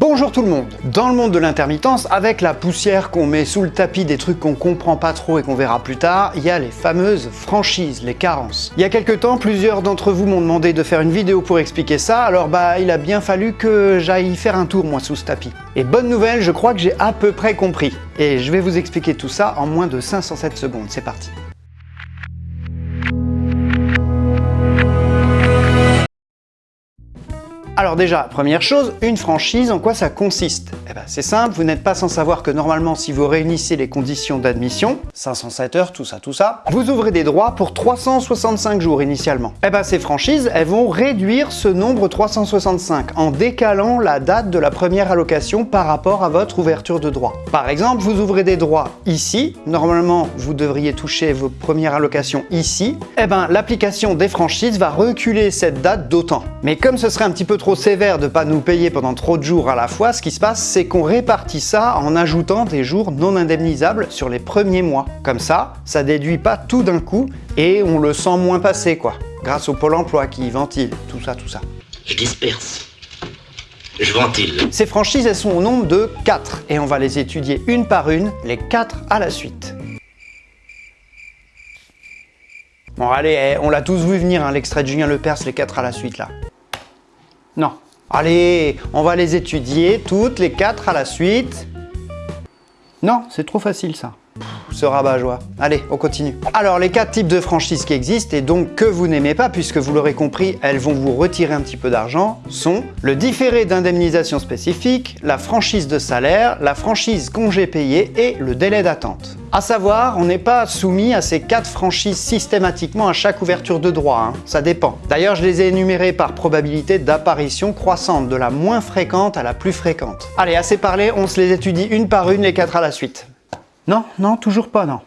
Bonjour tout le monde Dans le monde de l'intermittence, avec la poussière qu'on met sous le tapis des trucs qu'on comprend pas trop et qu'on verra plus tard, il y a les fameuses franchises, les carences. Il y a quelques temps, plusieurs d'entre vous m'ont demandé de faire une vidéo pour expliquer ça, alors bah il a bien fallu que j'aille faire un tour moi sous ce tapis. Et bonne nouvelle, je crois que j'ai à peu près compris. Et je vais vous expliquer tout ça en moins de 507 secondes, c'est parti. Alors déjà, première chose, une franchise, en quoi ça consiste? Eh ben c'est simple, vous n'êtes pas sans savoir que normalement si vous réunissez les conditions d'admission, 507 heures, tout ça, tout ça, vous ouvrez des droits pour 365 jours initialement. Eh ben ces franchises, elles vont réduire ce nombre 365 en décalant la date de la première allocation par rapport à votre ouverture de droit. Par exemple, vous ouvrez des droits ici, normalement vous devriez toucher vos premières allocations ici, eh ben l'application des franchises va reculer cette date d'autant. Mais comme ce serait un petit peu trop sévère de pas nous payer pendant trop de jours à la fois, ce qui se passe, c'est qu'on répartit ça en ajoutant des jours non indemnisables sur les premiers mois. Comme ça, ça déduit pas tout d'un coup et on le sent moins passer quoi, grâce au Pôle emploi qui ventile, tout ça, tout ça. Je disperse. Je ventile. Ces franchises, elles sont au nombre de 4 et on va les étudier une par une, les 4 à la suite. Bon allez, eh, on l'a tous vu venir, hein, l'extrait de Julien Lepers, les 4 à la suite là. Non. Allez, on va les étudier toutes les quatre à la suite. Non, c'est trop facile ça. Ce rabat-joie. Allez, on continue. Alors, les quatre types de franchises qui existent et donc que vous n'aimez pas, puisque vous l'aurez compris, elles vont vous retirer un petit peu d'argent, sont le différé d'indemnisation spécifique, la franchise de salaire, la franchise congé payé et le délai d'attente. A savoir, on n'est pas soumis à ces quatre franchises systématiquement à chaque ouverture de droit, hein. ça dépend. D'ailleurs, je les ai énumérées par probabilité d'apparition croissante, de la moins fréquente à la plus fréquente. Allez, assez parlé, on se les étudie une par une, les quatre à la suite. Non, non, toujours pas, non.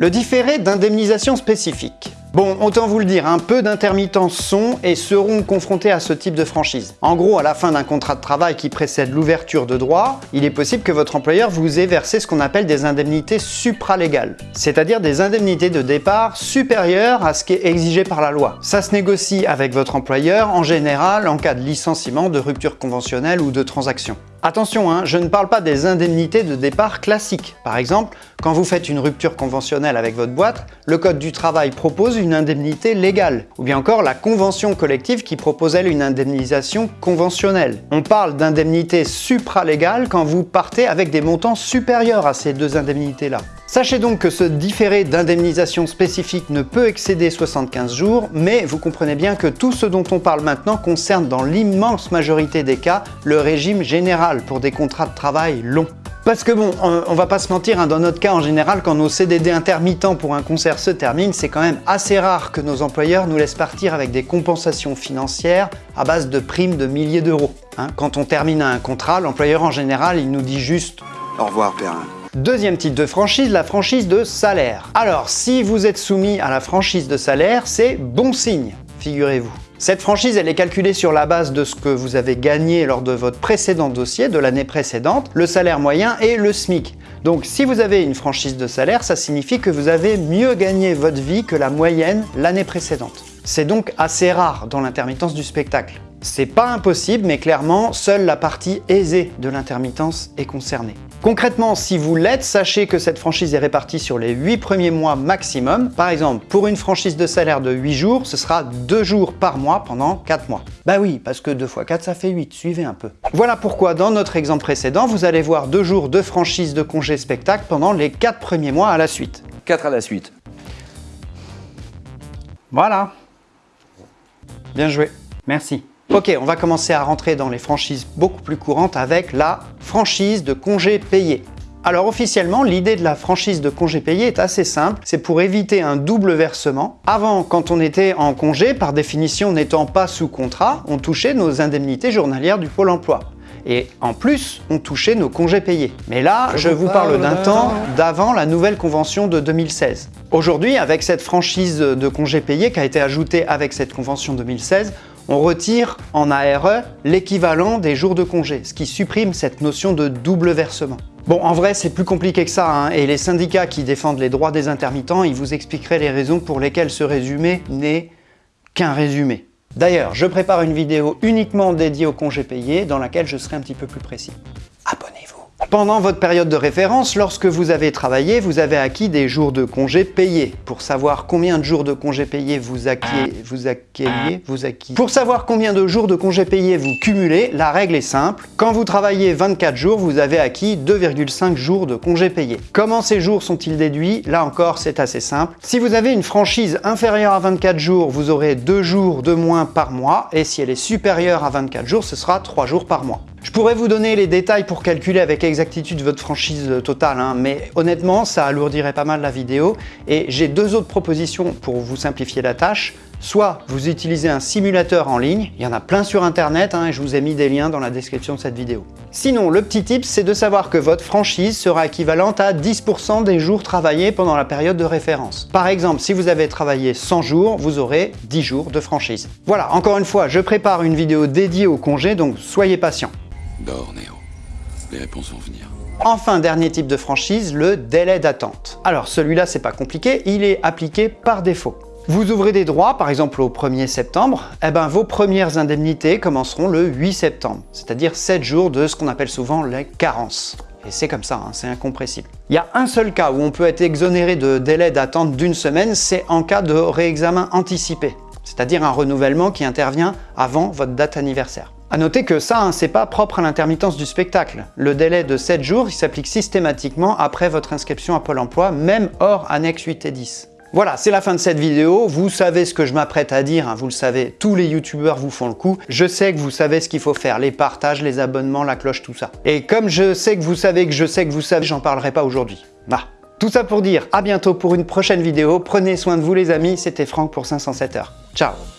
Le différé d'indemnisation spécifique. Bon, autant vous le dire, un peu d'intermittents sont et seront confrontés à ce type de franchise. En gros, à la fin d'un contrat de travail qui précède l'ouverture de droit, il est possible que votre employeur vous ait versé ce qu'on appelle des indemnités supralégales, c'est-à-dire des indemnités de départ supérieures à ce qui est exigé par la loi. Ça se négocie avec votre employeur en général en cas de licenciement, de rupture conventionnelle ou de transaction. Attention, hein, je ne parle pas des indemnités de départ classiques. Par exemple, quand vous faites une rupture conventionnelle avec votre boîte, le Code du travail propose une indemnité légale. Ou bien encore la convention collective qui propose elle une indemnisation conventionnelle. On parle d'indemnité supralégale quand vous partez avec des montants supérieurs à ces deux indemnités-là. Sachez donc que ce différé d'indemnisation spécifique ne peut excéder 75 jours, mais vous comprenez bien que tout ce dont on parle maintenant concerne dans l'immense majorité des cas le régime général pour des contrats de travail longs. Parce que bon, on, va pas se mentir, hein, dans notre cas en général, quand nos CDD intermittents pour un concert se terminent, c'est quand même assez rare que nos employeurs nous laissent partir avec des compensations financières à base de primes de milliers d'euros. Hein. Quand on termine un contrat, l'employeur en général, il nous dit juste « Au revoir Perrin ». Deuxième type de franchise, la franchise de salaire. Alors, si vous êtes soumis à la franchise de salaire, c'est bon signe, figurez-vous. Cette franchise, elle est calculée sur la base de ce que vous avez gagné lors de votre précédent dossier, de l'année précédente, le salaire moyen et le SMIC. Donc si vous avez une franchise de salaire, ça signifie que vous avez mieux gagné votre vie que la moyenne l'année précédente. C'est donc assez rare dans l'intermittence du spectacle. C'est pas impossible, mais clairement, seule la partie aisée de l'intermittence est concernée. Concrètement, si vous l'êtes, sachez que cette franchise est répartie sur les 8 premiers mois maximum. Par exemple, pour une franchise de salaire de 8 jours, ce sera 2 jours par mois pendant 4 mois. Bah oui, parce que 2 x 4, ça fait 8, suivez un peu. Voilà pourquoi dans notre exemple précédent, vous allez voir 2 jours de franchise de congé spectacle pendant les 4 premiers mois à la suite. 4 à la suite. Voilà. Bien joué. Merci. Ok, on va commencer à rentrer dans les franchises beaucoup plus courantes avec la franchise de congé payé. Alors officiellement, l'idée de la franchise de congé payé est assez simple, c'est pour éviter un double versement. Avant, quand on était en congé, par définition n'étant pas sous contrat, on touchait nos indemnités journalières du Pôle emploi. Et en plus, on touchait nos congés payés. Mais là, je, vous parle d'un temps d'avant la nouvelle convention de 2016. Aujourd'hui, avec cette franchise de congé payé qui a été ajoutée avec cette convention 2016, on retire en ARE l'équivalent des jours de congé, ce qui supprime cette notion de double versement. Bon, en vrai, c'est plus compliqué que ça, hein, et les syndicats qui défendent les droits des intermittents, ils vous expliqueraient les raisons pour lesquelles ce résumé n'est qu'un résumé. D'ailleurs, je prépare une vidéo uniquement dédiée aux congés payés dans laquelle je serai un petit peu plus précis. Pendant votre période de référence, lorsque vous avez travaillé, vous avez acquis des jours de congés payés. Pour savoir combien de jours de congés payés vous acquiez, vous acquiez, vous acquis. Pour savoir combien de jours de congés payés vous cumulez, la règle est simple. Quand vous travaillez 24 jours, vous avez acquis 2,5 jours de congés payés. Comment ces jours sont-ils déduits? Là encore, c'est assez simple. Si vous avez une franchise inférieure à 24 jours, vous aurez 2 jours de moins par mois. Et si elle est supérieure à 24 jours, ce sera 3 jours par mois. Je pourrais vous donner les détails pour calculer avec exactitude votre franchise totale, hein, mais honnêtement, ça alourdirait pas mal la vidéo. Et j'ai deux autres propositions pour vous simplifier la tâche. Soit vous utilisez un simulateur en ligne, il y en a plein sur internet hein, et je vous ai mis des liens dans la description de cette vidéo. Sinon, le petit tip, c'est de savoir que votre franchise sera équivalente à 10% des jours travaillés pendant la période de référence. Par exemple, si vous avez travaillé 100 jours, vous aurez 10 jours de franchise. Voilà, encore une fois, je prépare une vidéo dédiée au congé, donc soyez patient. Dors, Néo. Les réponses vont venir. Enfin, dernier type de franchise, le délai d'attente. Alors celui-là, c'est pas compliqué, il est appliqué par défaut. Vous ouvrez des droits, par exemple au 1er septembre, eh ben, vos premières indemnités commenceront le 8 septembre, c'est-à-dire 7 jours de ce qu'on appelle souvent les carences. Et c'est comme ça, hein, c'est incompressible. Il y a un seul cas où on peut être exonéré de délai d'attente d'une semaine, c'est en cas de réexamen anticipé, c'est-à-dire un renouvellement qui intervient avant votre date anniversaire. A noter que ça, hein, c'est pas propre à l'intermittence du spectacle. Le délai de 7 jours, il s'applique systématiquement après votre inscription à Pôle emploi, même hors annexe 8 et 10. Voilà, c'est la fin de cette vidéo. Vous savez ce que je m'apprête à dire, hein, vous le savez, tous les youtubeurs vous font le coup. Je sais que vous savez ce qu'il faut faire, les partages, les abonnements, la cloche, tout ça. Et comme je sais que vous savez que je sais que vous savez, j'en parlerai pas aujourd'hui. Bah, tout ça pour dire à bientôt pour une prochaine vidéo. Prenez soin de vous les amis, c'était Franck pour 507 heures. Chao.